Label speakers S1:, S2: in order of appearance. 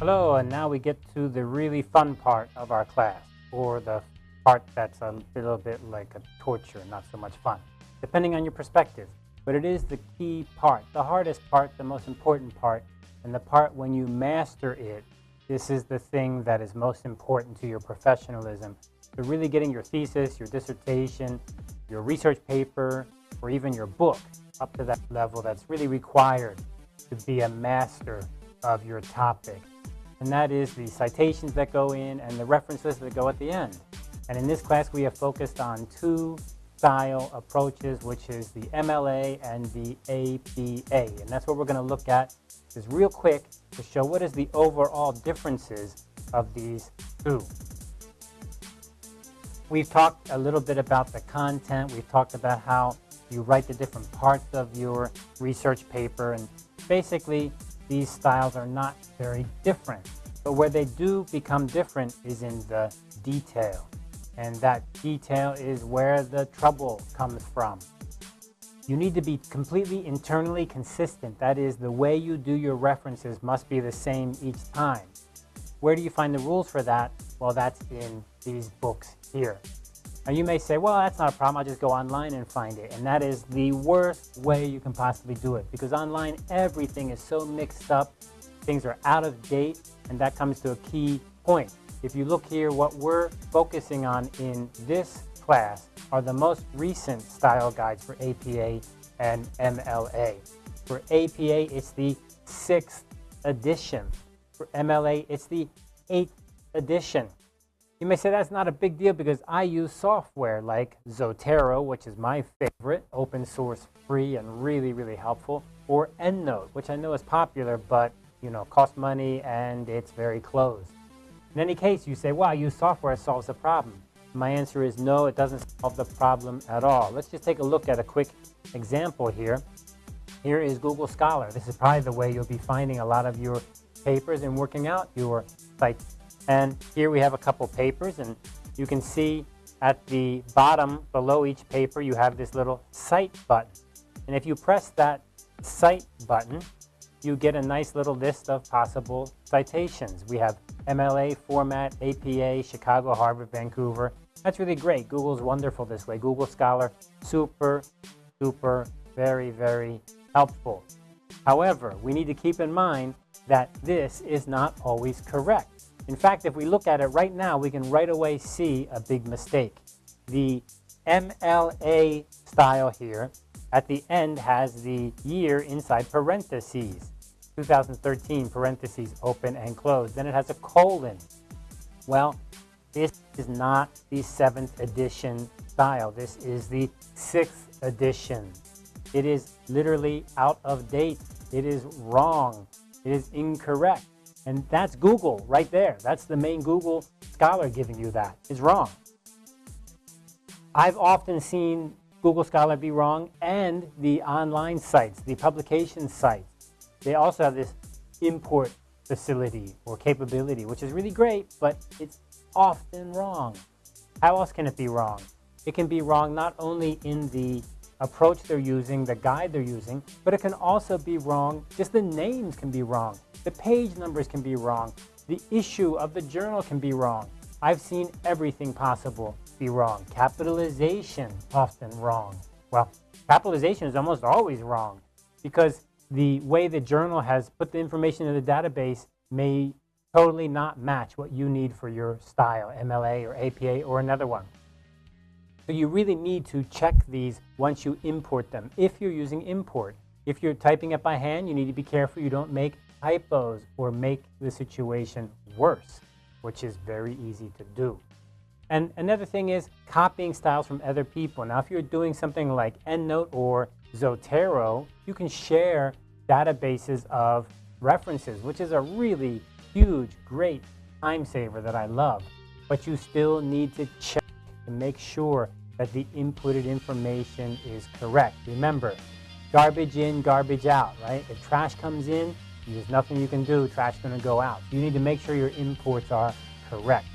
S1: Hello, and now we get to the really fun part of our class, or the part that's a little bit like a torture, not so much fun, depending on your perspective. But it is the key part, the hardest part, the most important part, and the part when you master it, this is the thing that is most important to your professionalism. So really getting your thesis, your dissertation, your research paper, or even your book up to that level that's really required to be a master of your topic. And that is the citations that go in and the references that go at the end. And in this class, we have focused on two style approaches, which is the MLA and the APA. And that's what we're going to look at just real quick to show what is the overall differences of these two. We've talked a little bit about the content. We've talked about how you write the different parts of your research paper. And basically, these styles are not very different. But where they do become different is in the detail. And that detail is where the trouble comes from. You need to be completely internally consistent. That is, the way you do your references must be the same each time. Where do you find the rules for that? Well, that's in these books here. Now you may say, well, that's not a problem. I'll just go online and find it. And that is the worst way you can possibly do it because online everything is so mixed up. Things are out of date and that comes to a key point. If you look here, what we're focusing on in this class are the most recent style guides for APA and MLA. For APA, it's the sixth edition. For MLA, it's the eighth edition. You may say that's not a big deal because I use software like Zotero, which is my favorite, open source, free, and really, really helpful, or EndNote, which I know is popular, but you know, costs money and it's very closed. In any case, you say, well, I use software, solves the problem. My answer is no, it doesn't solve the problem at all. Let's just take a look at a quick example here. Here is Google Scholar. This is probably the way you'll be finding a lot of your papers and working out your sites. And here we have a couple papers, and you can see at the bottom below each paper you have this little Cite button. And if you press that Cite button, you get a nice little list of possible citations. We have MLA format, APA, Chicago, Harvard, Vancouver. That's really great. Google's wonderful this way. Google Scholar, super, super, very, very helpful. However, we need to keep in mind that this is not always correct. In fact, if we look at it right now, we can right away see a big mistake. The MLA style here at the end has the year inside parentheses. 2013 parentheses open and close. Then it has a colon. Well, this is not the seventh edition style. This is the sixth edition. It is literally out of date. It is wrong. It is incorrect. And that's Google right there. That's the main Google Scholar giving you that. It's wrong. I've often seen Google Scholar be wrong and the online sites, the publication sites. They also have this import facility or capability, which is really great, but it's often wrong. How else can it be wrong? It can be wrong not only in the approach they're using, the guide they're using, but it can also be wrong, just the names can be wrong, the page numbers can be wrong, the issue of the journal can be wrong. I've seen everything possible be wrong. Capitalization, often wrong. Well, capitalization is almost always wrong because the way the journal has put the information in the database may totally not match what you need for your style, MLA or APA or another one. So you really need to check these once you import them, if you're using import. If you're typing it by hand, you need to be careful you don't make typos or make the situation worse, which is very easy to do. And another thing is copying styles from other people. Now, if you're doing something like EndNote or Zotero, you can share databases of references, which is a really huge, great time saver that I love. But you still need to check and make sure that the inputted information is correct. Remember, garbage in, garbage out, right? If trash comes in, there's nothing you can do, trash is going to go out. You need to make sure your imports are correct.